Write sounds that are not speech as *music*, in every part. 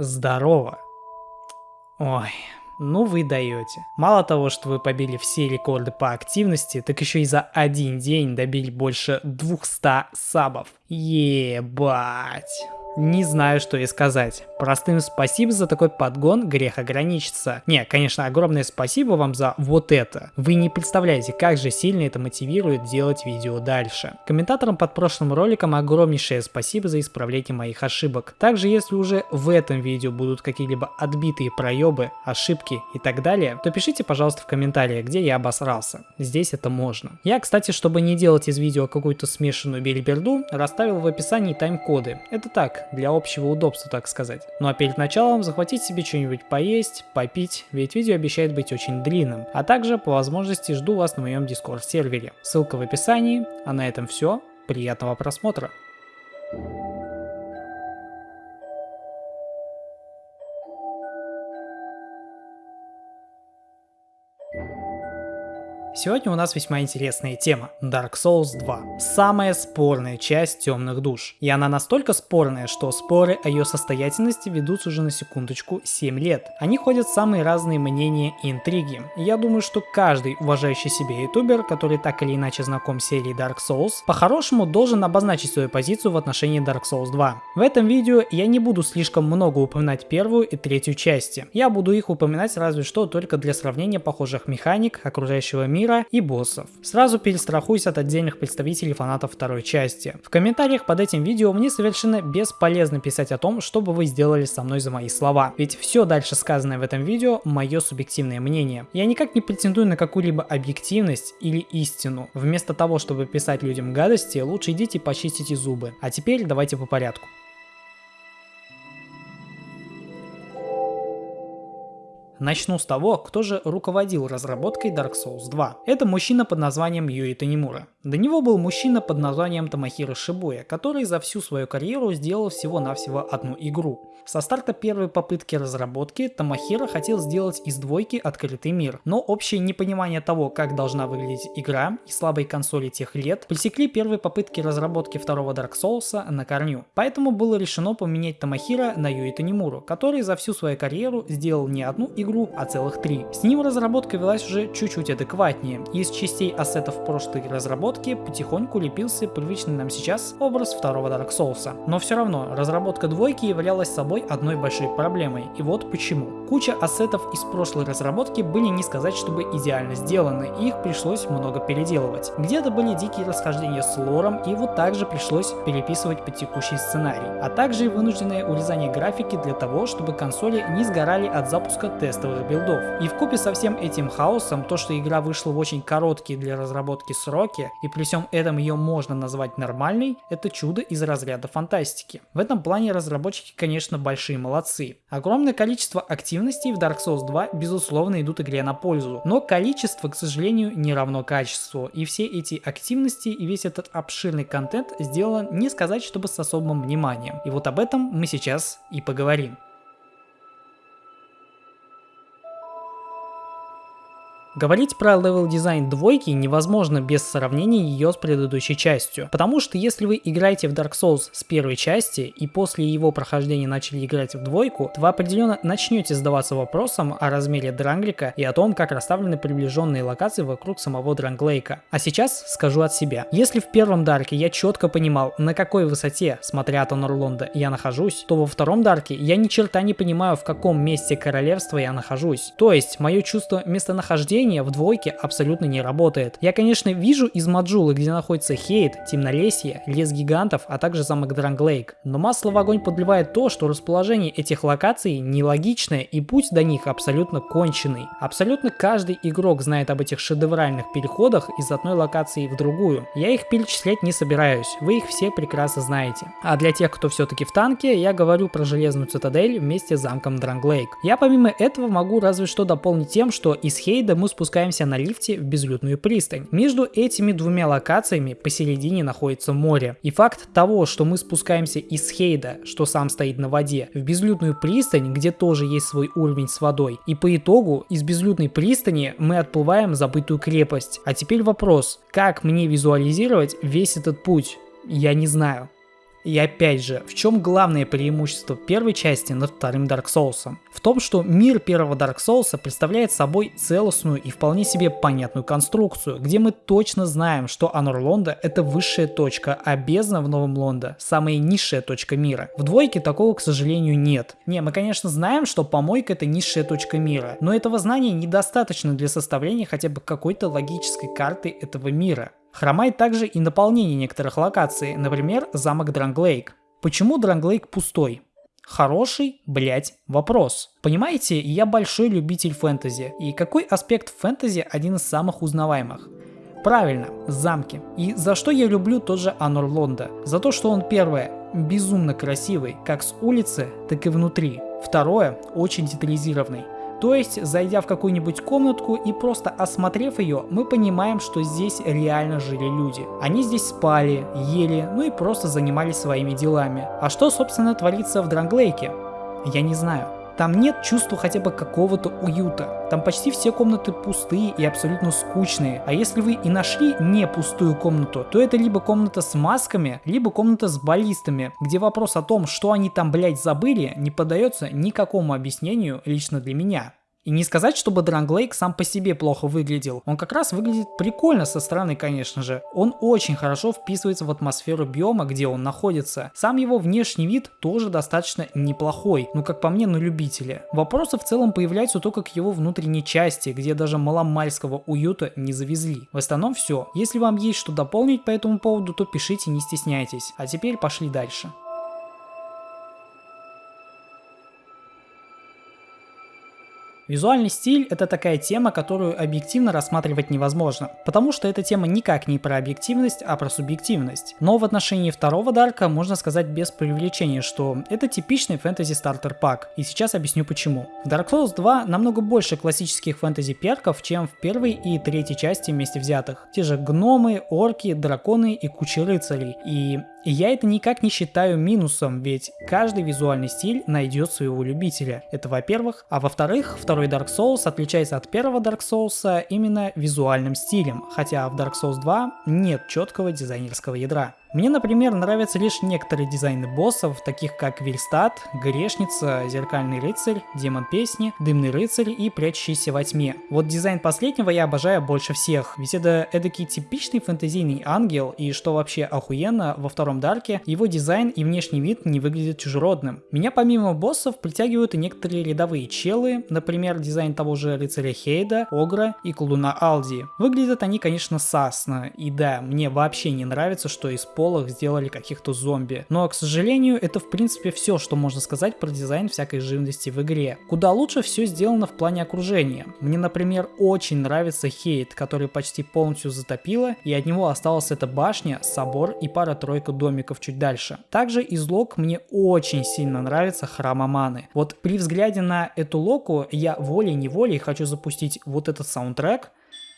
Здорово. Ой, ну вы даете. Мало того, что вы побили все рекорды по активности, так еще и за один день добили больше 200 сабов. Ебать. Не знаю, что и сказать. Простым спасибо за такой подгон, грех ограничиться. Не, конечно, огромное спасибо вам за вот это. Вы не представляете, как же сильно это мотивирует делать видео дальше. Комментаторам под прошлым роликом огромнейшее спасибо за исправление моих ошибок. Также, если уже в этом видео будут какие-либо отбитые проебы, ошибки и так далее, то пишите, пожалуйста, в комментариях, где я обосрался. Здесь это можно. Я, кстати, чтобы не делать из видео какую-то смешанную бельберду, расставил в описании тайм-коды. Это так, для общего удобства, так сказать. Ну а перед началом захватить себе что-нибудь поесть, попить, ведь видео обещает быть очень длинным. А также по возможности жду вас на моем дискорд сервере. Ссылка в описании, а на этом все. Приятного просмотра! Сегодня у нас весьма интересная тема – Dark Souls 2. Самая спорная часть темных душ. И она настолько спорная, что споры о ее состоятельности ведутся уже на секундочку 7 лет. Они ходят самые разные мнения и интриги. И я думаю, что каждый уважающий себя ютубер, который так или иначе знаком с серией Dark Souls, по-хорошему должен обозначить свою позицию в отношении Dark Souls 2. В этом видео я не буду слишком много упоминать первую и третью части. Я буду их упоминать разве что только для сравнения похожих механик, окружающего мира мира и боссов. Сразу перестрахуюсь от отдельных представителей фанатов второй части. В комментариях под этим видео мне совершенно бесполезно писать о том, что бы вы сделали со мной за мои слова, ведь все дальше сказанное в этом видео мое субъективное мнение. Я никак не претендую на какую-либо объективность или истину. Вместо того, чтобы писать людям гадости, лучше идите почистите зубы. А теперь давайте по порядку. Начну с того, кто же руководил разработкой Dark Souls 2. Это мужчина под названием Юи Танимура. До него был мужчина под названием Тамахиро Шибуя, который за всю свою карьеру сделал всего-навсего одну игру. Со старта первой попытки разработки Тамахиро хотел сделать из двойки открытый мир, но общее непонимание того, как должна выглядеть игра и слабые консоли тех лет пресекли первые попытки разработки второго Dark Souls на корню. Поэтому было решено поменять Тамахиро на Юи Танимуру, который за всю свою карьеру сделал не одну игру, игру, а целых три. С ним разработка велась уже чуть-чуть адекватнее. Из частей ассетов прошлой разработки потихоньку лепился привычный нам сейчас образ второго Dark Souls. Но все равно, разработка двойки являлась собой одной большой проблемой. И вот почему. Куча ассетов из прошлой разработки были не сказать, чтобы идеально сделаны, их пришлось много переделывать. Где-то были дикие расхождения с лором, и вот также пришлось переписывать под текущий сценарий. А также и вынужденное урезание графики для того, чтобы консоли не сгорали от запуска теста тестовых билдов. И в купе со всем этим хаосом, то что игра вышла в очень короткие для разработки сроки, и при всем этом ее можно назвать нормальной, это чудо из разряда фантастики. В этом плане разработчики, конечно, большие молодцы. Огромное количество активностей в Dark Souls 2 безусловно идут игре на пользу, но количество, к сожалению, не равно качеству, и все эти активности и весь этот обширный контент сделан не сказать, чтобы с особым вниманием. И вот об этом мы сейчас и поговорим. Говорить про level design двойки невозможно без сравнения ее с предыдущей частью, потому что если вы играете в Dark Souls с первой части и после его прохождения начали играть в двойку, то вы определенно начнете задаваться вопросом о размере Дранглейка и о том, как расставлены приближенные локации вокруг самого Дранглейка. А сейчас скажу от себя. Если в первом Дарке я четко понимал, на какой высоте, смотря от Анор Лондо, я нахожусь, то во втором Дарке я ни черта не понимаю, в каком месте королевства я нахожусь. То есть, мое чувство местонахождения управление в двойке абсолютно не работает. Я, конечно, вижу из Маджулы, где находится Хейд, Темнолесье, Лес Гигантов, а также замок Дранглейк. Но масло в огонь подливает то, что расположение этих локаций нелогичное и путь до них абсолютно конченый. Абсолютно каждый игрок знает об этих шедевральных переходах из одной локации в другую. Я их перечислять не собираюсь, вы их все прекрасно знаете. А для тех, кто все-таки в танке, я говорю про Железную Цитадель вместе с замком Дранглейк. Я помимо этого могу разве что дополнить тем, что из Хейда мы спускаемся на лифте в безлюдную пристань. Между этими двумя локациями посередине находится море. И факт того, что мы спускаемся из Хейда, что сам стоит на воде, в безлюдную пристань, где тоже есть свой уровень с водой. И по итогу из безлюдной пристани мы отплываем забытую крепость. А теперь вопрос, как мне визуализировать весь этот путь? Я не знаю. И опять же, в чем главное преимущество первой части над вторым Dark Souls? В том, что мир первого Dark Souls представляет собой целостную и вполне себе понятную конструкцию, где мы точно знаем, что Анор Лонда это высшая точка, а бездна в Новом Лонда самая низшая точка мира. В двойке такого, к сожалению, нет. Не, мы конечно знаем, что помойка это низшая точка мира, но этого знания недостаточно для составления хотя бы какой-то логической карты этого мира. Хромает также и наполнение некоторых локаций, например, замок Дранглейк. Почему Дранглейк пустой? Хороший, блять, вопрос. Понимаете, я большой любитель фэнтези, и какой аспект фэнтези один из самых узнаваемых? Правильно, замки. И за что я люблю тот же Анор Лонда? За то, что он первое, безумно красивый, как с улицы, так и внутри. Второе, очень детализированный. То есть, зайдя в какую-нибудь комнатку и просто осмотрев ее, мы понимаем, что здесь реально жили люди. Они здесь спали, ели, ну и просто занимались своими делами. А что, собственно, творится в Дранглейке? Я не знаю. Там нет чувства хотя бы какого-то уюта. Там почти все комнаты пустые и абсолютно скучные. А если вы и нашли не пустую комнату, то это либо комната с масками, либо комната с баллистами, где вопрос о том, что они там, блять, забыли, не поддается никакому объяснению лично для меня. И не сказать, чтобы Дранглейк сам по себе плохо выглядел. Он как раз выглядит прикольно со стороны, конечно же. Он очень хорошо вписывается в атмосферу биома, где он находится. Сам его внешний вид тоже достаточно неплохой, ну как по мне, на любителя. Вопросы в целом появляются только к его внутренней части, где даже маломальского уюта не завезли. В остальном все. Если вам есть что дополнить по этому поводу, то пишите, не стесняйтесь. А теперь пошли дальше. Визуальный стиль – это такая тема, которую объективно рассматривать невозможно, потому что эта тема никак не про объективность, а про субъективность. Но в отношении второго Дарка можно сказать без привлечения, что это типичный фэнтези стартер пак, и сейчас объясню почему. В Dark Souls 2 намного больше классических фэнтези перков, чем в первой и третьей части вместе взятых. Те же гномы, орки, драконы и куча рыцарей. И и я это никак не считаю минусом, ведь каждый визуальный стиль найдет своего любителя. Это во-первых. А во-вторых, второй Dark Souls отличается от первого Dark Souls именно визуальным стилем, хотя в Dark Souls 2 нет четкого дизайнерского ядра. Мне, например, нравятся лишь некоторые дизайны боссов, таких как Вельстадт, Грешница, Зеркальный рыцарь, Демон песни, Дымный рыцарь и Прячущийся во тьме. Вот дизайн последнего я обожаю больше всех, ведь это эдакий типичный фэнтезийный ангел, и что вообще охуенно, во втором Дарке его дизайн и внешний вид не выглядят чужеродным. Меня помимо боссов притягивают и некоторые рядовые челы, например, дизайн того же рыцаря Хейда, Огра и колдуна Алдии. Выглядят они, конечно, сасно, и да, мне вообще не нравится, что из полах сделали каких-то зомби. Но, к сожалению, это в принципе все, что можно сказать про дизайн всякой живности в игре. Куда лучше все сделано в плане окружения. Мне, например, очень нравится Хейт, который почти полностью затопило, и от него осталась эта башня, собор и пара-тройка домиков чуть дальше. Также из лок мне очень сильно нравится храм Аманы. Вот при взгляде на эту локу я волей-неволей хочу запустить вот этот саундтрек,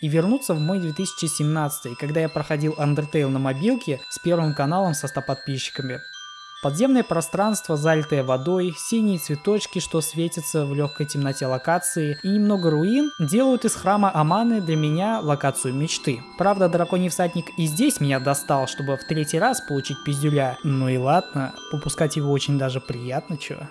и вернуться в мой 2017, когда я проходил Undertale на мобилке с первым каналом со 100 подписчиками. Подземное пространство, залитое водой, синие цветочки, что светятся в легкой темноте локации, и немного руин делают из храма Аманы для меня локацию мечты. Правда, драконий всадник и здесь меня достал, чтобы в третий раз получить пиздюля. Ну и ладно, попускать его очень даже приятно, чё.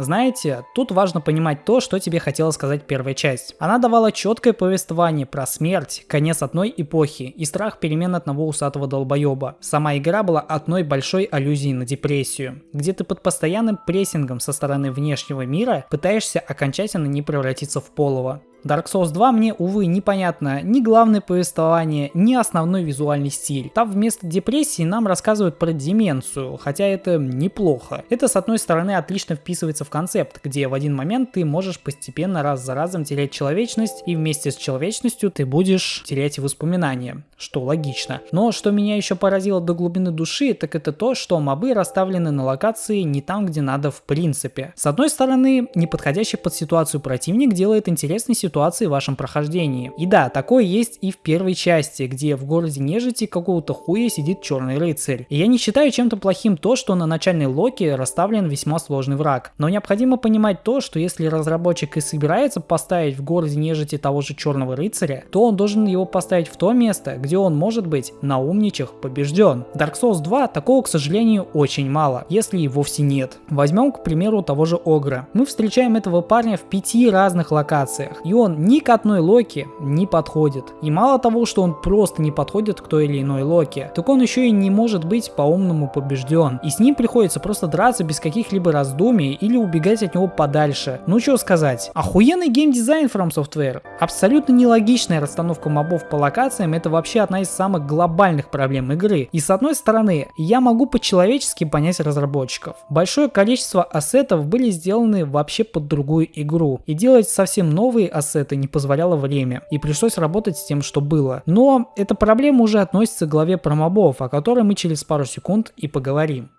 Знаете, тут важно понимать то, что тебе хотела сказать первая часть. Она давала четкое повествование про смерть, конец одной эпохи и страх перемен одного усатого долбоеба. Сама игра была одной большой аллюзией на депрессию, где ты под постоянным прессингом со стороны внешнего мира пытаешься окончательно не превратиться в полого. Dark Souls 2 мне, увы, непонятно ни главное повествование, ни основной визуальный стиль. Там вместо депрессии нам рассказывают про деменцию, хотя это неплохо. Это с одной стороны отлично вписывается в концепт, где в один момент ты можешь постепенно раз за разом терять человечность, и вместе с человечностью ты будешь терять воспоминания, что логично. Но что меня еще поразило до глубины души, так это то, что мобы расставлены на локации не там, где надо в принципе. С одной стороны, неподходящий под ситуацию противник делает интересной ситуацию ситуации в вашем прохождении. И да, такое есть и в первой части, где в городе нежити какого-то хуя сидит черный рыцарь. И я не считаю чем-то плохим то, что на начальной локе расставлен весьма сложный враг. Но необходимо понимать то, что если разработчик и собирается поставить в городе нежити того же черного рыцаря, то он должен его поставить в то место, где он может быть на умничах побежден. Dark Souls 2 такого, к сожалению, очень мало, если и вовсе нет. Возьмем, к примеру, того же Огра. Мы встречаем этого парня в пяти разных локациях, и он ни к одной локе не подходит. И мало того, что он просто не подходит к той или иной локе, так он еще и не может быть по-умному побежден. И с ним приходится просто драться без каких-либо раздумий или убегать от него подальше. Ну что сказать, охуенный геймдизайн From Software. Абсолютно нелогичная расстановка мобов по локациям это вообще одна из самых глобальных проблем игры. И с одной стороны, я могу по-человечески понять разработчиков. Большое количество ассетов были сделаны вообще под другую игру. И делать совсем новые ассеты не позволяло время. И пришлось работать с тем, что было. Но эта проблема уже относится к главе про мобов, о которой мы через пару секунд и поговорим.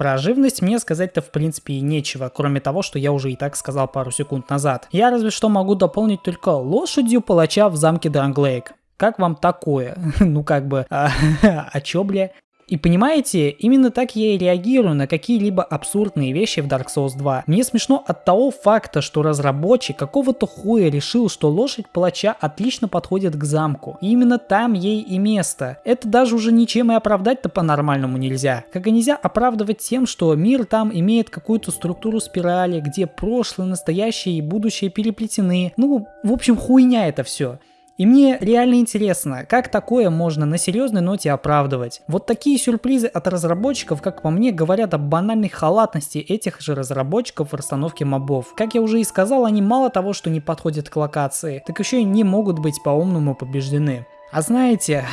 Про живность мне сказать-то в принципе и нечего, кроме того, что я уже и так сказал пару секунд назад. Я разве что могу дополнить только лошадью палача в замке Дранглейк. Как вам такое? *laughs* ну как бы, а, *laughs* а чё, бля? И понимаете, именно так я и реагирую на какие-либо абсурдные вещи в Dark Souls 2. Мне смешно от того факта, что разработчик какого-то хуя решил, что лошадь палача отлично подходит к замку. И именно там ей и место. Это даже уже ничем и оправдать-то по-нормальному нельзя. Как и нельзя оправдывать тем, что мир там имеет какую-то структуру спирали, где прошлое, настоящее и будущее переплетены. Ну, в общем, хуйня это все. И мне реально интересно, как такое можно на серьезной ноте оправдывать. Вот такие сюрпризы от разработчиков, как по мне, говорят о банальной халатности этих же разработчиков в расстановке мобов. Как я уже и сказал, они мало того, что не подходят к локации, так еще и не могут быть по-умному побеждены. А знаете,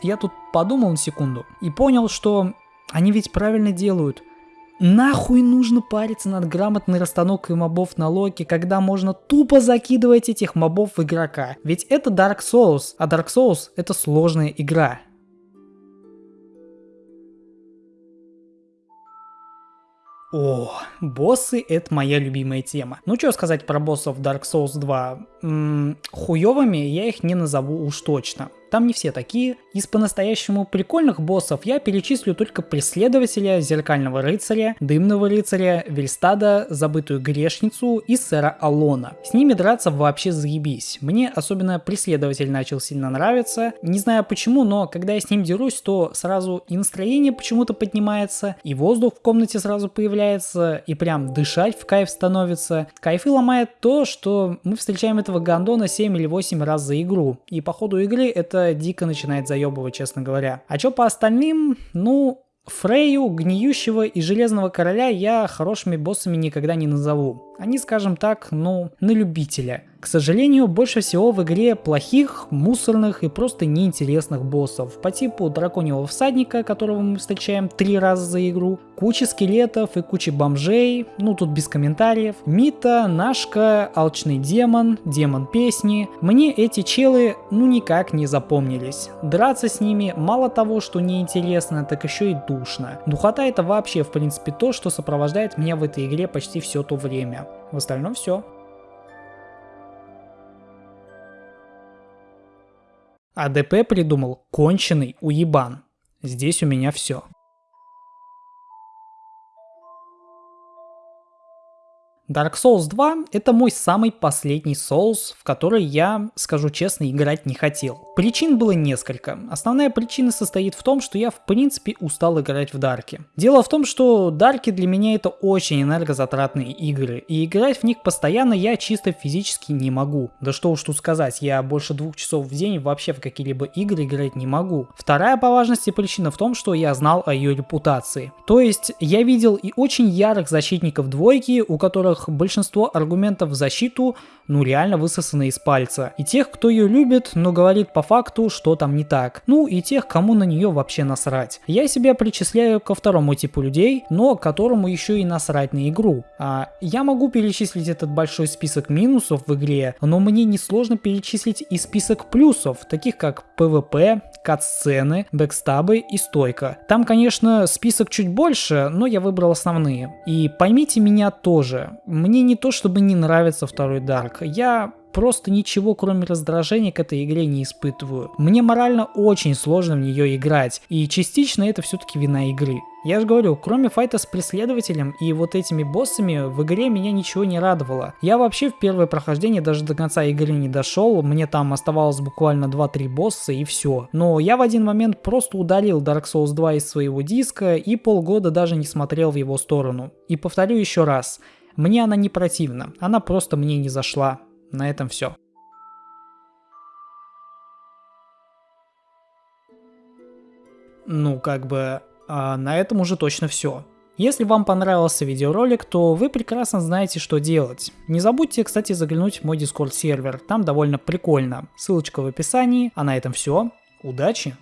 я тут подумал на секунду и понял, что они ведь правильно делают – Нахуй нужно париться над грамотной расстановкой мобов на локе, когда можно тупо закидывать этих мобов в игрока. Ведь это Dark Souls, а Dark Souls это сложная игра. О, боссы это моя любимая тема. Ну что сказать про боссов Dark Souls 2? М хуёвыми я их не назову уж точно. Там не все такие. Из по-настоящему прикольных боссов я перечислю только Преследователя, Зеркального Рыцаря, Дымного Рыцаря, Вельстада, Забытую Грешницу и Сэра Алона. С ними драться вообще заебись. Мне особенно Преследователь начал сильно нравиться. Не знаю почему, но когда я с ним дерусь, то сразу и настроение почему-то поднимается, и воздух в комнате сразу появляется, и прям дышать в кайф становится. Кайфы ломает то, что мы встречаем этого гандона 7 или 8 раз за игру. И по ходу игры это дико начинает заебывать, честно говоря. А что по остальным? Ну, Фрейю, Гниющего и Железного Короля я хорошими боссами никогда не назову. Они, скажем так, ну, на любителя. К сожалению, больше всего в игре плохих, мусорных и просто неинтересных боссов. По типу драконьего всадника, которого мы встречаем три раза за игру, куча скелетов и куча бомжей, ну тут без комментариев, Мита, Нашка, Алчный демон, Демон песни. Мне эти челы ну никак не запомнились. Драться с ними мало того, что неинтересно, так еще и душно. Духота это вообще в принципе то, что сопровождает меня в этой игре почти все то время. В остальном все. АДП придумал конченый уебан. Здесь у меня все. Dark Souls 2 это мой самый последний Souls, в который я, скажу честно, играть не хотел. Причин было несколько. Основная причина состоит в том, что я в принципе устал играть в Дарки. Дело в том, что Дарки для меня это очень энергозатратные игры, и играть в них постоянно я чисто физически не могу. Да что уж тут сказать, я больше двух часов в день вообще в какие-либо игры играть не могу. Вторая по важности причина в том, что я знал о ее репутации. То есть я видел и очень ярых защитников двойки, у которых которых большинство аргументов в защиту ну реально высосаны из пальца. И тех, кто ее любит, но говорит по факту, что там не так. Ну и тех, кому на нее вообще насрать. Я себя причисляю ко второму типу людей, но которому еще и насрать на игру. А я могу перечислить этот большой список минусов в игре, но мне несложно перечислить и список плюсов, таких как PvP, кат-сцены, бэкстабы и стойка. Там, конечно, список чуть больше, но я выбрал основные. И поймите меня тоже, мне не то чтобы не нравится второй Dark, я просто ничего кроме раздражения к этой игре не испытываю. Мне морально очень сложно в нее играть, и частично это все-таки вина игры. Я же говорю, кроме файта с преследователем и вот этими боссами, в игре меня ничего не радовало. Я вообще в первое прохождение даже до конца игры не дошел, мне там оставалось буквально 2-3 босса и все. Но я в один момент просто удалил Dark Souls 2 из своего диска и полгода даже не смотрел в его сторону. И повторю еще раз, мне она не противна, она просто мне не зашла. На этом все. Ну, как бы, а на этом уже точно все. Если вам понравился видеоролик, то вы прекрасно знаете, что делать. Не забудьте, кстати, заглянуть в мой Discord сервер, там довольно прикольно. Ссылочка в описании, а на этом все. Удачи!